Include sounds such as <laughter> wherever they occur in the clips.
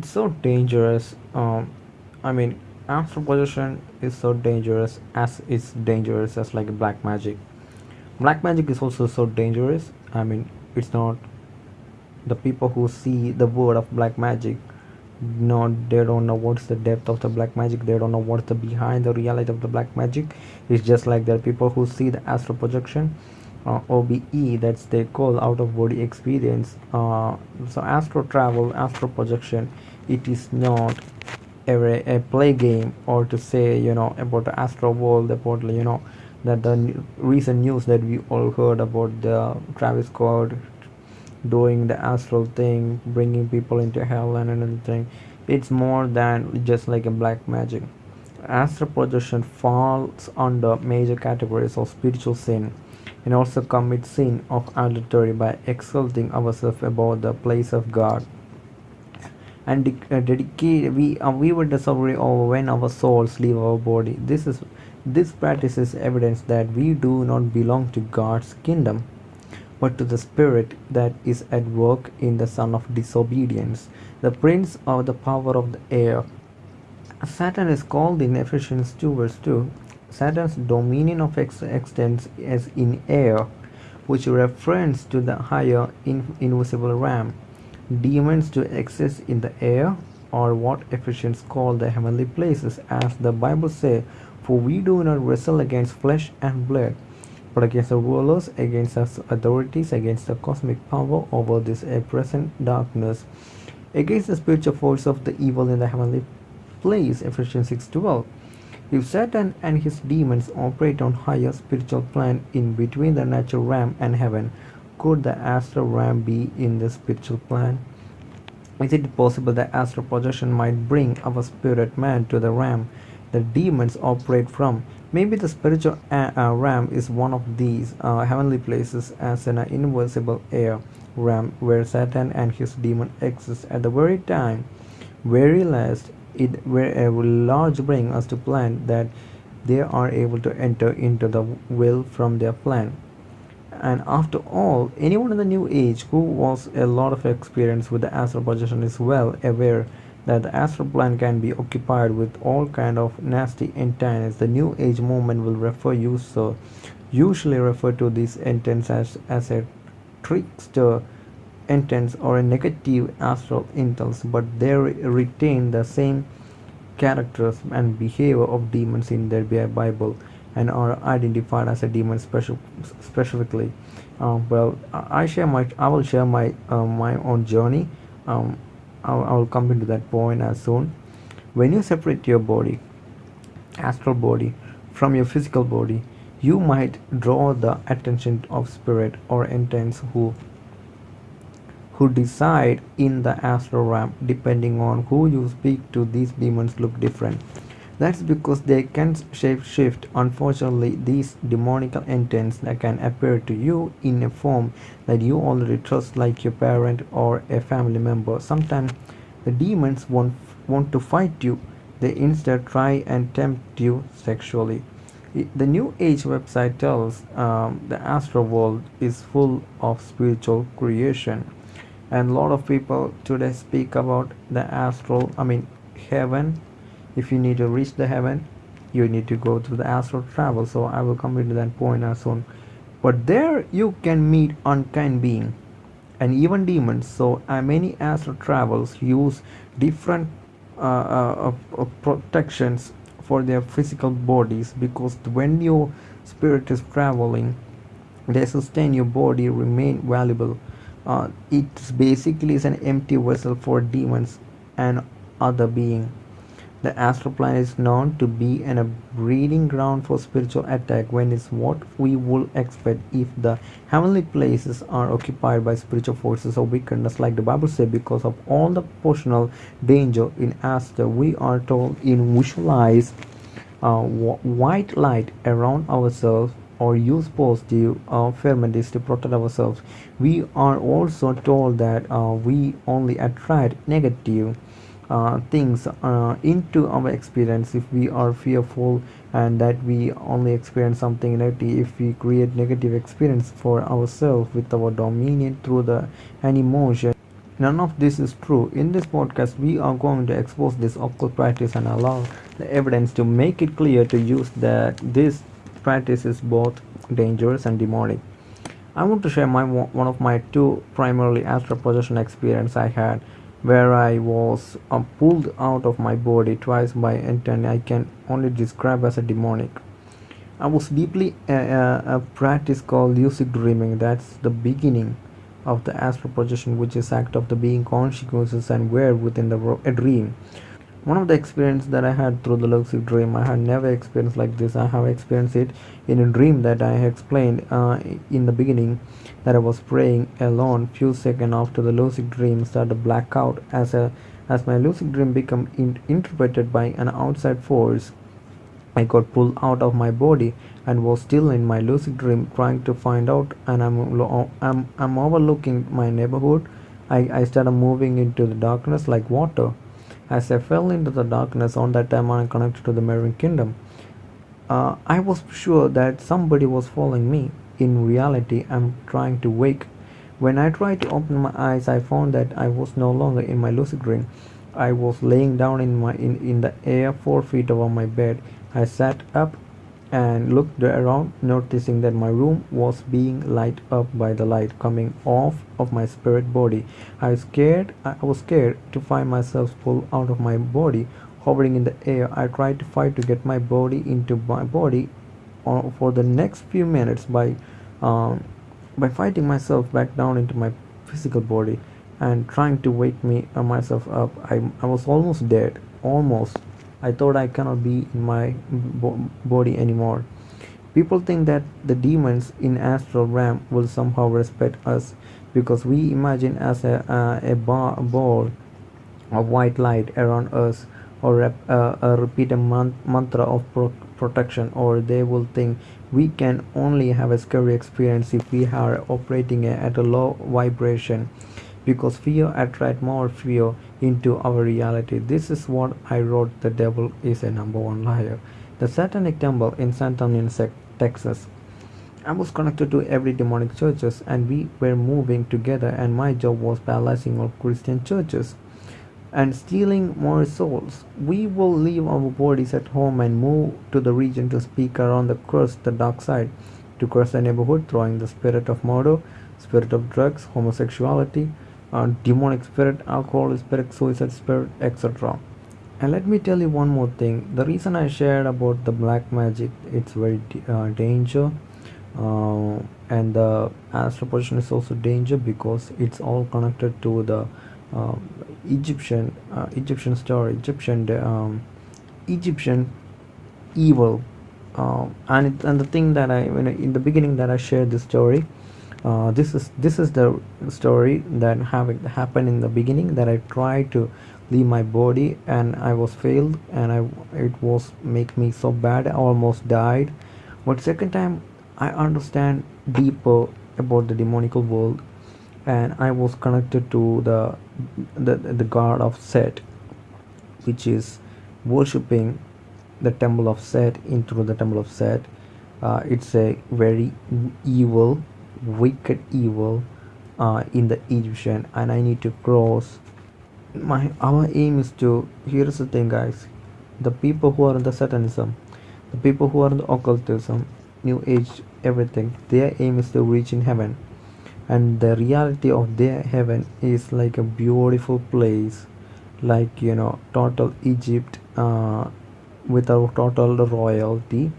it's so dangerous um i mean astral projection is so dangerous as it's dangerous as like black magic. Black magic is also so dangerous i mean it's not the people who see the word of black magic no they don't know what's the depth of the black magic they don't know what's the behind the reality of the black magic. It's just like there are people who see the astral projection uh, OBE that's they call out of body experience uh, so astral travel astral projection it is not a, a play game or to say you know about the astral world about you know that the recent news that we all heard about the Travis Scott doing the astral thing bringing people into hell and anything it's more than just like a black magic. Astral projection falls under major categories of spiritual sin and also commit sin of adultery by exalting ourselves above the place of God and uh, dedicate we uh, we will discover over when our souls leave our body. This is this practice is evidence that we do not belong to God's kingdom but to the spirit that is at work in the son of disobedience. The prince of the power of the air. Satan is called in Ephesians 2 verse 2 Satan's dominion of ex- extends as in air, which refers to the higher in- invisible realm. Demons to exist in the air, or what Ephesians call the heavenly places, as the Bible says, For we do not wrestle against flesh and blood, but against the rulers, against the authorities, against the cosmic power over this present darkness, against the spiritual force of the evil in the heavenly place. Ephesians 6:12. If Satan and his demons operate on higher spiritual plane in between the natural realm and heaven, could the astral realm be in the spiritual plane? Is it possible that astral projection might bring our spirit man to the realm that demons operate from? Maybe the spiritual uh, uh, realm is one of these uh, heavenly places as an invisible air realm where Satan and his demon exist at the very time, very last it will large bring us to plan that they are able to enter into the will from their plan and after all anyone in the new age who was a lot of experience with the astral projection is well aware that the astral plane can be occupied with all kind of nasty entities the new age movement will refer user usually refer to these entities as, as a trickster intense or a negative astral intels but they retain the same characters and behavior of demons in their bible and are identified as a demon special, specifically. Um, well i share my i will share my uh, my own journey. Um, I'll, I'll come into that point as soon. When you separate your body astral body from your physical body you might draw the attention of spirit or entities who who decide in the astral realm depending on who you speak to these demons look different that's because they can shape shift. Unfortunately these demonical entities that can appear to you in a form that you already trust like your parent or a family member. Sometimes the demons won't want to fight you. They instead try and tempt you sexually. The new age website tells um, the astral world is full of spiritual creation. And a lot of people today speak about the astral i mean heaven if you need to reach the heaven you need to go through the astral travel. So i will come into that point as soon. But there you can meet unkind being and even demons. So uh, many astral travels use different uh, uh, uh, protections for their physical bodies because when your spirit is traveling they sustain your body remain valuable. Uh, it basically is an empty vessel for demons and other being. The astral plane is known to be an, a breeding ground for spiritual attack when it's what we would expect if the heavenly places are occupied by spiritual forces of wickedness like the Bible says because of all the personal danger in astral we are told in visualize uh, white light around ourselves or use positive uh, ferments to protect ourselves. We are also told that uh, we only attract negative uh, things uh, into our experience if we are fearful and that we only experience something negative if we create negative experience for ourselves with our dominion through the an emotion none of this is true. In this podcast, we are going to expose this occult practice and allow the evidence to make it clear to use that this practice is both dangerous and demonic. I want to share my one of my two primarily astral projection experience I had where I was uh, pulled out of my body twice by entity I can only describe as a demonic. I was deeply uh, uh, a practice called lucid dreaming. That's the beginning of the astral projection, which is act of the being consciousness and where within the a dream. One of the experience that I had through the lucid dream, I had never experienced like this. I have experienced it in a dream that I explained uh, in the beginning that I was praying alone. Few seconds after the lucid dream started blackout as a as my lucid dream became in, interpreted by an outside force I got pulled out of my body and was still in my lucid dream trying to find out and I'm, I'm, I'm overlooking my neighborhood. I, I started moving into the darkness like water. As I fell into the darkness on that time I'm connected to the Marine Kingdom. Uh, I was sure that somebody was following me. In reality, I'm trying to wake. When I tried to open my eyes, I found that I was no longer in my lucid dream. I was laying down in my in, in the air four feet above my bed I sat up and looked around, noticing that my room was being lighted up by the light coming off of my spirit body. I was scared. I was scared to find myself pulled out of my body, hovering in the air. I tried to fight to get my body into my body uh, for the next few minutes by um, by fighting myself back down into my physical body and trying to wake me uh, myself up. I, I was almost dead, almost I thought I cannot be in my body anymore. People think that the demons in astral realm will somehow respect us because we imagine as a, uh, a ball of white light around us or rep, uh, a repeated man- mantra of pro- protection or they will think we can only have a scary experience if we are operating at a low vibration because fear attracts more fear into our reality. This is what I wrote The Devil is a Number One Liar. The Satanic Temple in San Antonio, Texas. I was connected to every demonic churches and we were moving together and my job was paralyzing all Christian churches and stealing more souls. We will leave our bodies at home and move to the region to speak around the curse, the dark side, to curse the neighborhood, throwing the spirit of murder, spirit of drugs, homosexuality, uh, demonic spirit, alcohol spirit, suicide spirit, etc. And let me tell you one more thing. The reason I shared about the black magic, it's very uh, danger, uh, and the astral projection is also danger because it's all connected to the uh, Egyptian Egyptian story, Egyptian um, Egyptian evil. Uh, and it, and the thing that I in the beginning that I shared this story, uh, this is this is the story that have happened in the beginning that I tried to leave my body and I was failed and I it was make me so bad I almost died. But second time I understand deeper about the demonical world and I was connected to the the, the god of Set which is worshipping the temple of Set into the temple of Set. Uh, it's a very evil wicked evil uh, in the Egyptian and I need to cross. My our aim is to here's the thing guys. The people who are in the satanism the people who are in the occultism new age everything their aim is to reach in heaven. And the reality of their heaven is like a beautiful place like you know total egypt uh, without total royalty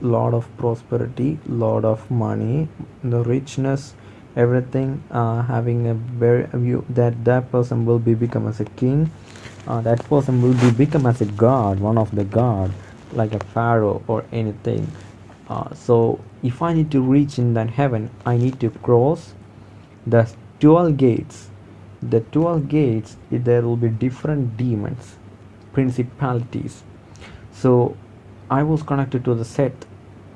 lot of prosperity lot of money the richness everything uh, having a very view that that person will be become as a king. Uh, that person will be become as a god one of the god like a pharaoh or anything. Uh, so if i need to reach in that heaven i need to cross the 12 gates. The 12 gates there will be different demons principalities. So I was connected to the set.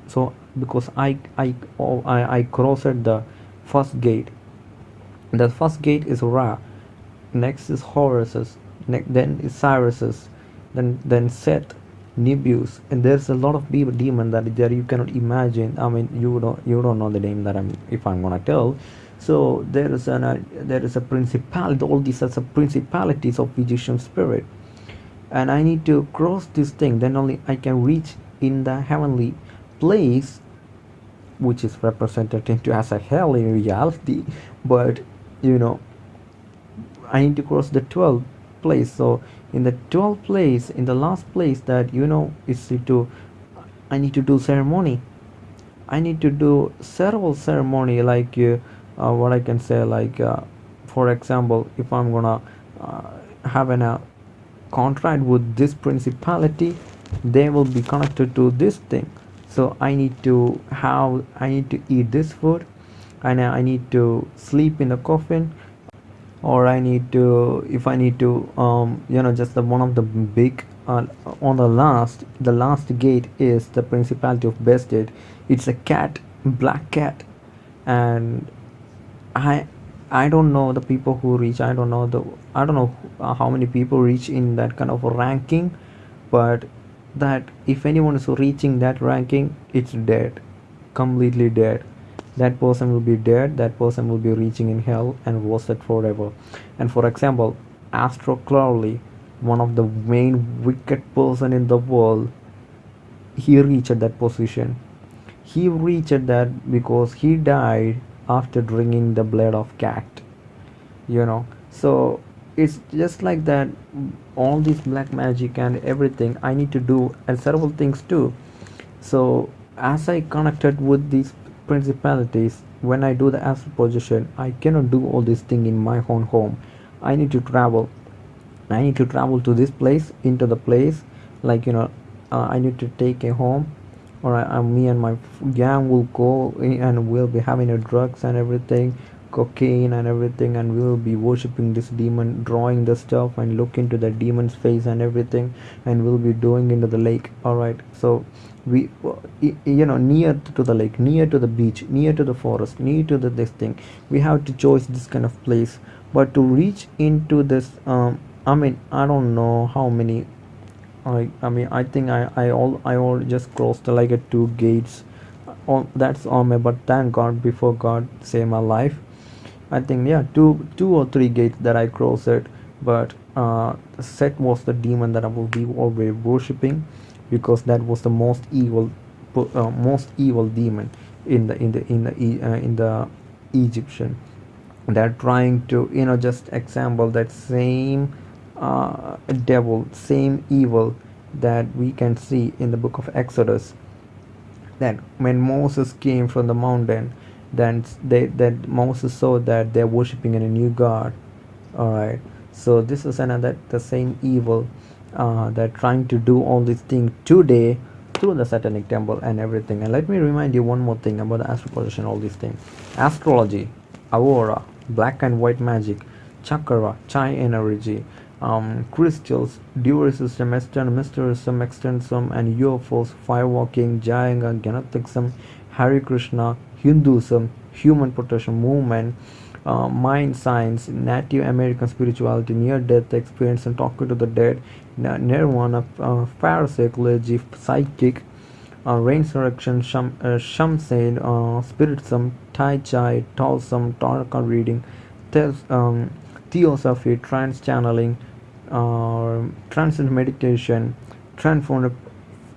So because I I oh, I, I crossed the first gate. The first gate is Ra. Next is Horus's then is Cyrus's then then Set Nebu's and there's a lot of demon that there you cannot imagine. I mean you don't you don't know the name that I'm if I'm gonna tell. So there is an uh, there is a principality. All these are the principalities of Egyptian spirit and I need to cross this thing then only I can reach in the heavenly place which is represented into as a hell in reality. But you know I need to cross the 12th place. So in the 12th place in the last place that you know is to I need to do ceremony. I need to do several ceremony like uh, uh, what I can say like uh, for example if I'm gonna uh, have an uh, contract with this principality they will be connected to this thing. So I need to have I need to eat this food and I need to sleep in the coffin or I need to if I need to um, you know just the one of the big uh, on the last the last gate is the principality of Bastet it's a cat black cat and I I don't know the people who reach I don't know the I don't know uh, how many people reach in that kind of a ranking but that if anyone is reaching that ranking it's dead completely dead. That person will be dead that person will be reaching in hell and roasted forever. And for example Aleister Crowley one of the main wicked person in the world he reached that position. He reached that because he died after drinking the blood of cat you know. So it's just like that all this black magic and everything i need to do and several things too. So as i connected with these principalities when i do the astral projection i cannot do all these things in my own home. I need to travel. I need to travel to this place into the place like you know uh, i need to take a home or I, uh, me and my gang will go and we'll be having a drugs and everything cocaine and everything and we'll be worshipping this demon drawing the stuff and look into the demon's face and everything and we'll be doing into the lake all right so we you know near to the lake near to the beach near to the forest near to the this thing we have to choose this kind of place but to reach into this um i mean i don't know how many I I mean I think I I all I all just crossed like a two gates. On that's on me, but thank God before God save my life. I think yeah two two or three gates that I crossed it, but uh, Set was the demon that I will be always worshipping, because that was the most evil, uh, most evil demon in the in the in the uh, in the Egyptian. They're trying to you know just example that same uh, devil, same evil that we can see in the book of Exodus. That when Moses came from the mountain, then they that Moses saw that they're worshiping in a new god. All right. So this is another the same evil uh, that trying to do all these things today through the satanic temple and everything. And let me remind you one more thing about the astral all these things. Astrology, aurora, black and white magic, chakra, chai energy, um, crystals, dual system, Eastern mysticism, extensum, and UFOs, firewalking, Jayanga, Gnosticism, Hare Krishna, Hinduism, human protection movement, uh, mind science, Native American spirituality, near-death experience, and talking to the dead, nirvana, uh, parapsychology, psychic, uh, resurrection, sham, uh, shamsen, uh, spiritism, tai chi, taoism, tarot reading, um, theosophy, trance channeling, uh, transcend meditation, transform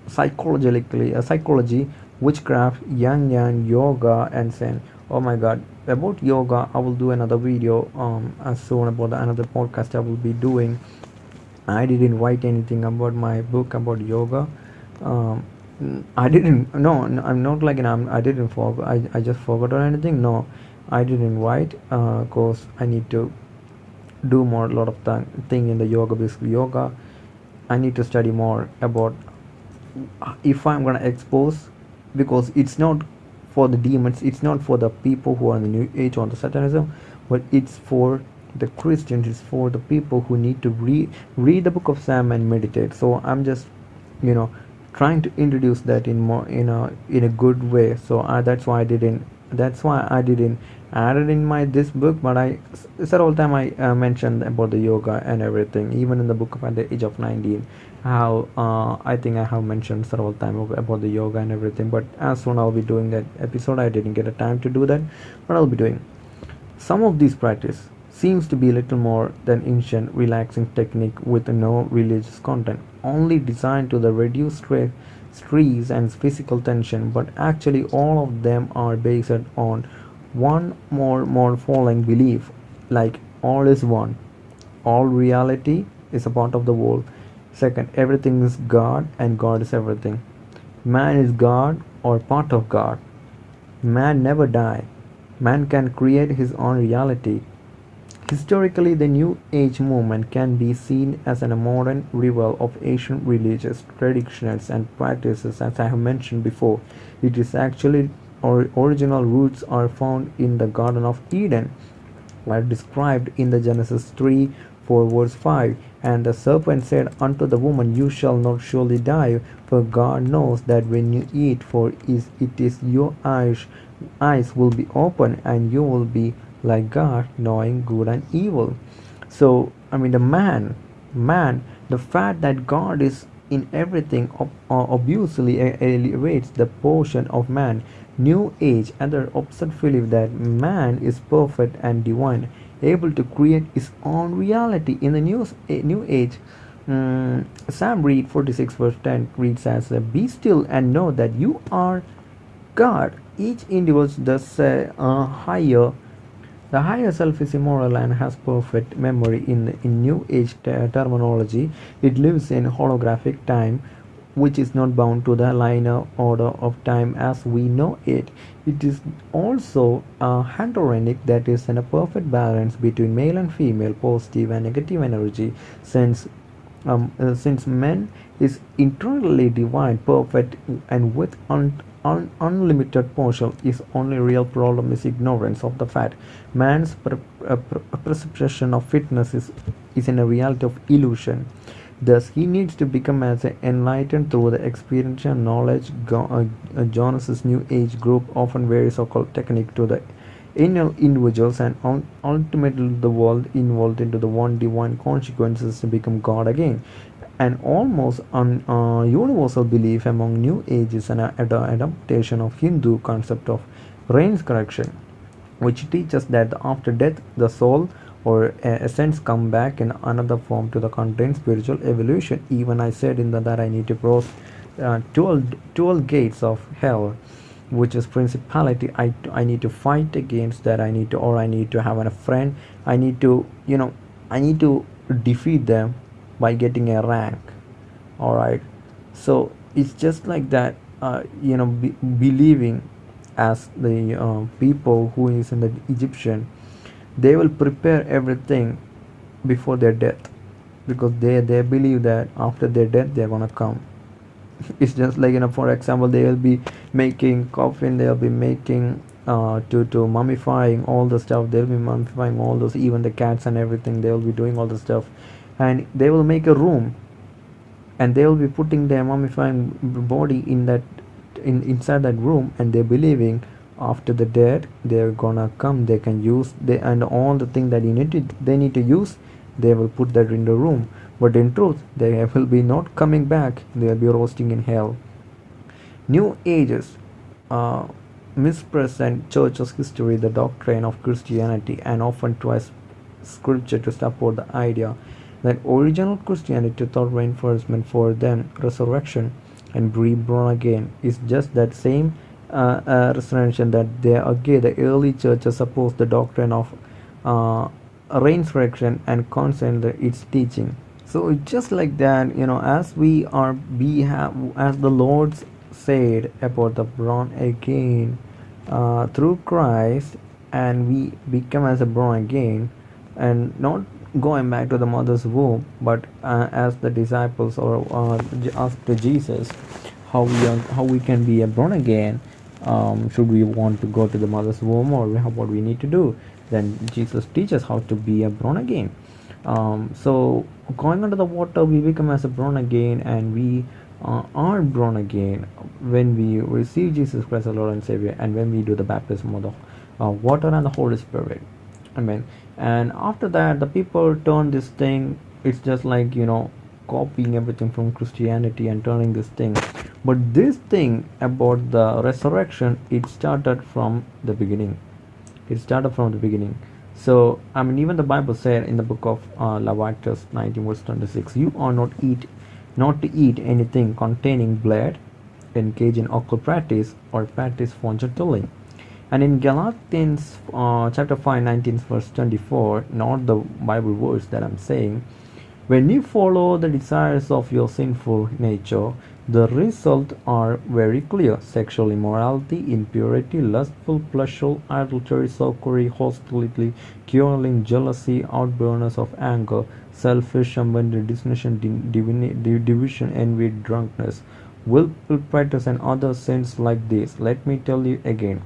psychologically, uh, psychology, witchcraft, yang yang, yoga, and zen. Oh my God! About yoga, I will do another video um, as soon about the, another podcast I will be doing. I didn't write anything about my book about yoga. Um, I didn't. No, I'm not like an. I'm, I didn't forget. I, I just forgot or anything. No, I didn't write because uh, I need to do more a lot of th- thing in the yoga basically yoga i need to study more about if i'm gonna expose because it's not for the demons it's not for the people who are in the new age or the satanism but it's for the christians it's for the people who need to read read the book of sam and meditate. So i'm just you know trying to introduce that in more in a in a good way. So I, that's why i didn't that's why i didn't added in my this book but i several time i uh, mentioned about the yoga and everything even in the book of at the age of 19 how uh, i think i have mentioned several times about the yoga and everything but as soon i'll be doing that episode i didn't get a time to do that but i'll be doing. Some of these practice seems to be a little more than ancient relaxing technique with no religious content, only designed to the reduce stress and physical tension, but actually all of them are based on one more more following belief like all is one. All reality is a part of the world second everything is god and god is everything. Man is god or part of god. Man never die man can create his own reality. Historically, the New Age movement can be seen as a modern revival of ancient religious traditions and practices, as I have mentioned before. It is actually or original roots are found in the Garden of Eden, are described in the Genesis 3 4 verse 5 and the serpent said unto the woman you shall not surely die for god knows that when you eat for it is your eyes eyes will be open and you will be like God, knowing good and evil. So, I mean, the man, man, the fact that God is in everything uh, obviously elevates the portion of man. New Age and the opposite belief that man is perfect and divine, able to create his own reality. In the new, new Age, um, Psalm read 46 verse 10 reads as, Be still and know that you are God. Each individual does a uh, higher the higher self is immoral and has perfect memory in, in New Age terminology. It lives in holographic time, which is not bound to the linear order of time as we know it. It is also a handorenic that is in a perfect balance between male and female, positive and negative energy, since um, uh, since man is internally divine, perfect, and with un- un- unlimited potential, his only real problem is ignorance of the fact man's uh, perception of fitness is, is in a reality of illusion. Thus, he needs to become as enlightened through the experiential knowledge. Uh, uh, Jonas' New Age group often varies occult technique to the inner individuals and ultimately the world involved into the one divine consequences to become God again an almost un, uh, universal belief among New Ages and ad- adaptation of Hindu concept of reincarnation, which teaches that after death the soul or essence come back in another form to the contain spiritual evolution. Even I said in the, that I need to cross uh, 12, 12 gates of hell which is principality. I, I need to fight against that. I need to or i need to have a friend. I need to you know i need to defeat them by getting a rank. All right. So it's just like that uh, you know be, believing as the uh, people who is in the egyptian they will prepare everything before their death because they they believe that after their death they're gonna come. <laughs> It's just like you know for example they will be making coffin they'll be making uh, to to mummifying all the stuff they'll be mummifying all those even the cats and everything they'll be doing all the stuff. And they will make a room and they will be putting their mummifying body in that in inside that room and they're believing after the dead they're gonna come they can use they and all the thing that you need to they need to use they will put that in the room. But in truth they <laughs> will be not coming back. They'll be roasting in hell. New ages uh, mispresent church's history the doctrine of christianity and often twist scripture to support the idea that original Christianity thought reinforcement for them resurrection and reborn again is just that same uh, uh, resurrection that they again the early churches supposed the doctrine of uh, resurrection and consent its teaching. So just like that, you know, as we are we have as the Lord said about the born again uh, through Christ, and we become as a born again, and not going back to the mother's womb but uh, as the disciples or uh, asked jesus how we are, how we can be a born again um, should we want to go to the mother's womb or what we need to do? Then jesus teaches how to be a born again. Um, so going under the water we become as a born again and we uh, are born again when we receive jesus christ our lord and savior and when we do the baptism of the uh, water and the holy spirit. Amen. And after that the people turn this thing it's just like you know copying everything from christianity and turning this thing but this thing about the resurrection it started from the beginning it started from the beginning So, I mean, even the Bible said in the book of uh, Leviticus 19, verse 26, you are not eat, not to eat anything containing blood, engage in occult practice, or practice fortune. And in Galatians uh, chapter 5, 19, verse 24, not the Bible verse that I'm saying, when you follow the desires of your sinful nature, the results are very clear sexual immorality, impurity, lustful pleasure, adultery, sorcery, hostility, quarreling, jealousy, outbursts of anger, selfish ambition, dissension, division, envy, drunkenness, willful practice, and other sins like this. Let me tell you again,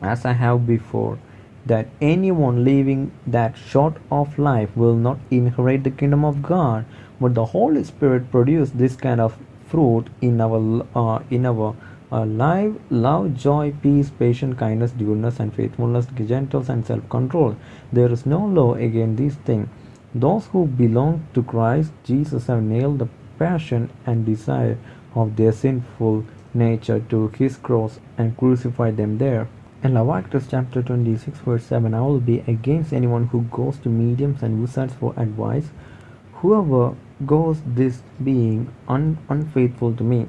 as I have before, that anyone living that short of life will not inherit the kingdom of God. But the Holy Spirit produces this kind of fruit in our uh, in our uh, life. Love joy peace patience kindness goodness and faithfulness gentleness and self-control. There is no law against these things those who belong to christ jesus have nailed the passion and desire of their sinful nature to his cross and crucified them there. In Leviticus chapter 26 verse 7 I will be against anyone who goes to mediums and wizards for advice. Whoever goes this being un- unfaithful to me.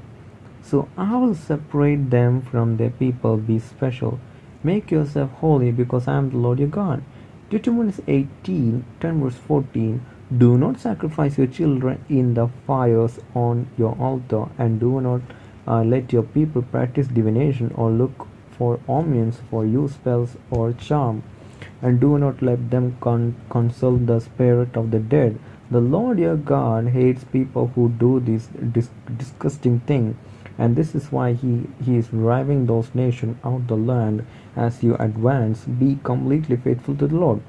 So I will separate them from their people, be special. Make yourself holy because I am the Lord your God. Deuteronomy 18, 10 verse 14. Do not sacrifice your children in the fires on your altar, and do not uh, let your people practice divination or look for omens for you spells or charm, and do not let them con- consult the spirit of the dead the Lord your God hates people who do this dis- disgusting thing, and this is why he, he is driving those nations out the land as you advance. Be completely faithful to the Lord.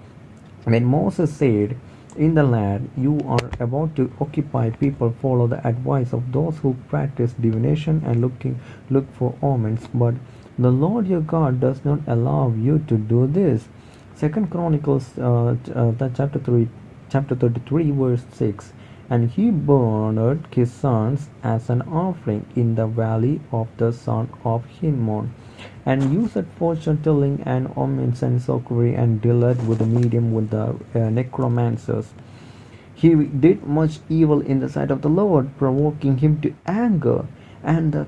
When Moses said, In the land you are about to occupy, people follow the advice of those who practice divination and looking look for omens, but the Lord your God does not allow you to do this. Second Chronicles uh, uh, chapter 3 chapter 33 verse 6 and he burned his sons as an offering in the valley of the son of Hinnom, and used fortune telling and omens and sorcery and dealt with the medium with the uh, necromancers. He did much evil in the sight of the Lord, provoking him to anger, and the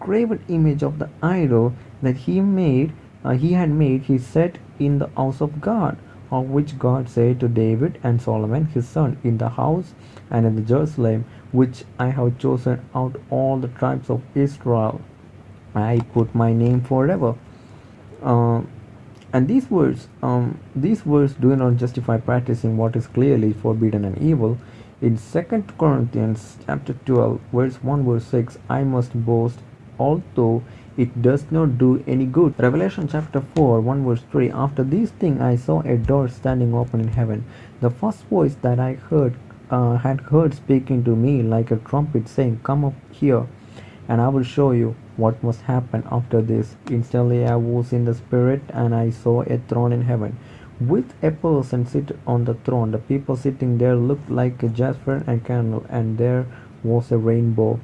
graven image of the idol that he made, uh, he had made, he set in the house of God of which God said to David and Solomon his son, In the house and in the Jerusalem, which I have chosen out all the tribes of Israel, I put my name forever. Uh, and these words, um, these words do not justify practicing what is clearly forbidden and evil. In Second Corinthians chapter 12, verse 1, verse 6, I must boast, although it does not do any good. Revelation chapter 4, 1 verse 3 After these things I saw a door standing open in heaven. The first voice that I heard uh, had heard speaking to me like a trumpet saying, Come up here, and I will show you what must happen after this. Instantly I was in the spirit, and I saw a throne in heaven. With a person seated on the throne, the people sitting there looked like a jasper and candle, and there was a rainbow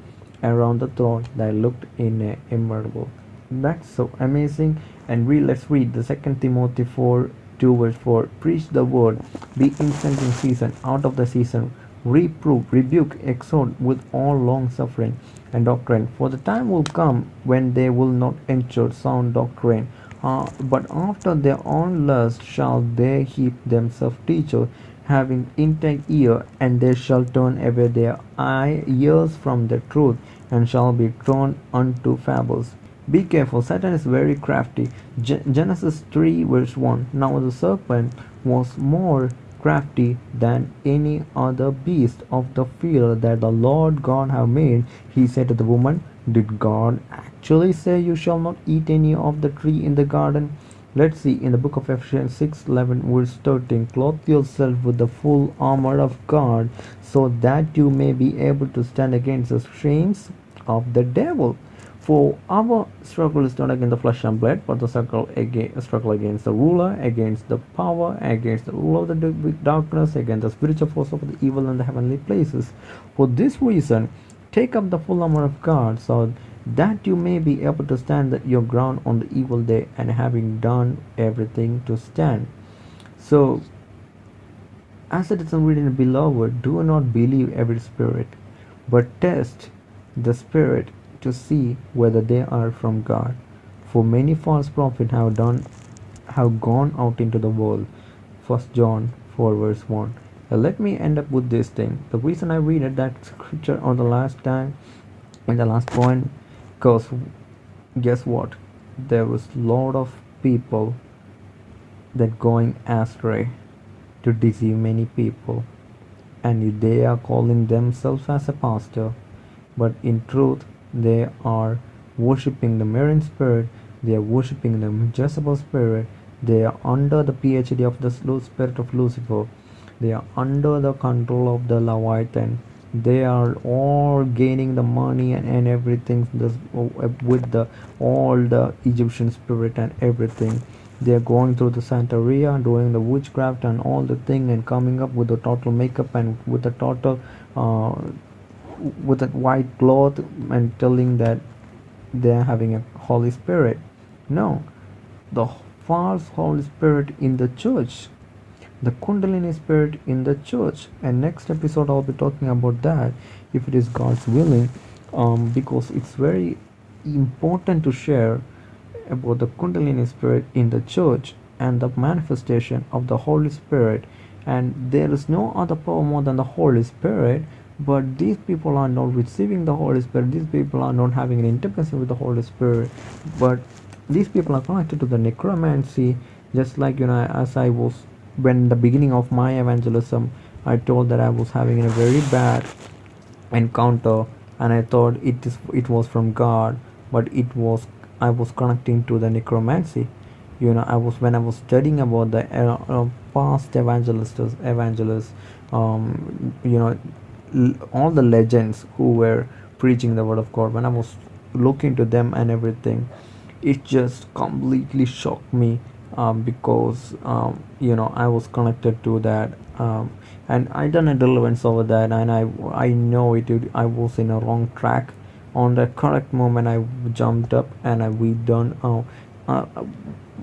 around the throne that looked in a emerald. That's so amazing. And read, let's read the second Timothy 4 2 verse 4. Preach the word, be instant in season, out of the season, reprove, rebuke, exhort with all long suffering and doctrine. For the time will come when they will not endure sound doctrine. Uh, but after their own lust shall they heap themselves teachers having intake ear, and they shall turn away their eye ears from the truth, and shall be drawn unto fables. Be careful, Satan is very crafty. Genesis 3 verse 1. Now the serpent was more crafty than any other beast of the field that the Lord God have made. He said to the woman, Did God actually say you shall not eat any of the tree in the garden? Let's see in the book of Ephesians 6 11 verse 13 clothe yourself with the full armor of God so that you may be able to stand against the schemes of the devil. For our struggle is not against the flesh and blood, but the struggle against, struggle against the ruler, against the power, against the rule of the darkness, against the spiritual force of the evil in the heavenly places. For this reason, take up the full armor of God so that you may be able to stand your ground on the evil day and having done everything to stand So, as it is written, beloved, do not believe every spirit, but test the spirit to see whether they are from God. For many false prophets have done have gone out into the world. First John 4 verse 1. Now let me end up with this thing. The reason I read it, that scripture on the last time in the last point because guess what? There was lot of people that going astray to deceive many people and they are calling themselves as a pastor but in truth they are worshipping the marine spirit they are worshipping the Jezebel spirit they are under the phd of the spirit of lucifer they are under the control of the leviathan they are all gaining the money and, and everything this, with the all the egyptian spirit and everything. They are going through the santeria doing the witchcraft and all the thing and coming up with the total makeup and with the total uh, with a white cloth and telling that they are having a holy spirit. No. The false holy spirit in the church the kundalini spirit in the church. And next episode i'll be talking about that if it is god's willing um, because it's very important to share about the kundalini spirit in the church and the manifestation of the holy spirit. And there is no other power more than the holy spirit but these people are not receiving the holy spirit. These people are not having an intimacy with the holy spirit. But these people are connected to the necromancy just like you know as i was when the beginning of my evangelism i told that i was having a very bad encounter and i thought it is it was from god but it was i was connecting to the necromancy. You know i was when i was studying about the uh, uh, past evangelists evangelists um, you know all the legends who were preaching the word of god when i was looking to them and everything it just completely shocked me um, because um, you know I was connected to that um, and I done a deliverance over that and I I know it I was in a wrong track. On the correct moment I jumped up and I we done uh, uh,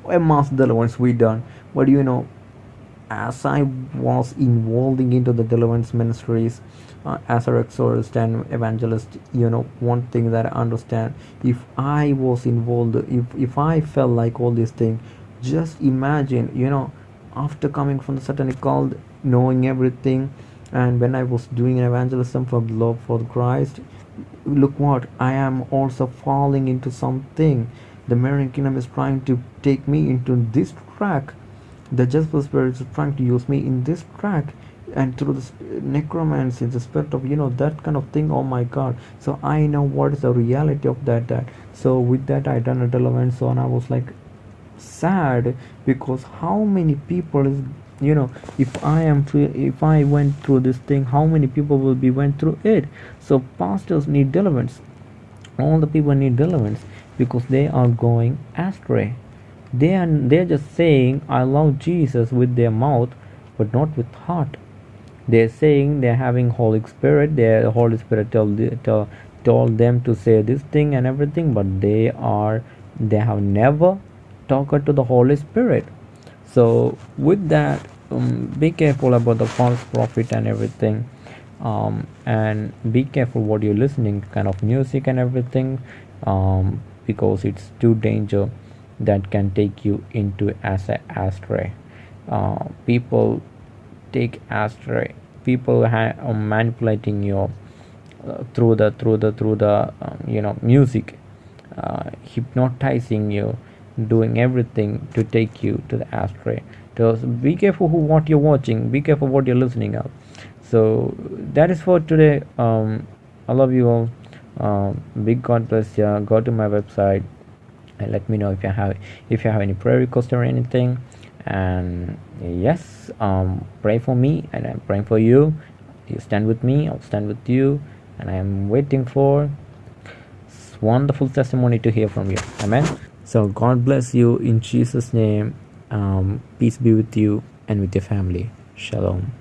a mass deliverance we done. But you know as I was involving into the deliverance ministries uh, as a exorcist and evangelist you know one thing that I understand if I was involved if if I felt like all these things just imagine you know after coming from the satanic cult knowing everything and when i was doing an evangelism for love for christ look what i am also falling into something. The Marine kingdom is trying to take me into this track. The Jezebel spirit is trying to use me in this track and through the necromancy the spirit of you know that kind of thing oh my god. So i know what is the reality of that that. So with that i done a deliverance so and i was like sad because how many people is you know if i am if i went through this thing how many people will be went through it? So pastors need deliverance. All the people need deliverance because they are going astray. They are they're just saying i love jesus with their mouth but not with heart. They're saying they're having holy spirit the holy spirit told, told them to say this thing and everything but they are they have never talker to the Holy Spirit. So with that, um, be careful about the false prophet and everything. Um, and be careful what you're listening kind of music and everything um, because it's too danger that can take you into as a astray uh, people take astray people ha- are manipulating you uh, through the through the through the um, you know music uh, hypnotizing you doing everything to take you to the astray so be careful who what you're watching be careful what you're listening of so that is for today. Um, i love you all. Um, big god bless you go to my website and let me know if you have if you have any prayer request or anything. And yes um, pray for me and i'm praying for you. You stand with me i'll stand with you and i'm waiting for wonderful testimony to hear from you. Amen so God bless you in Jesus' name. Um, peace be with you and with your family. Shalom.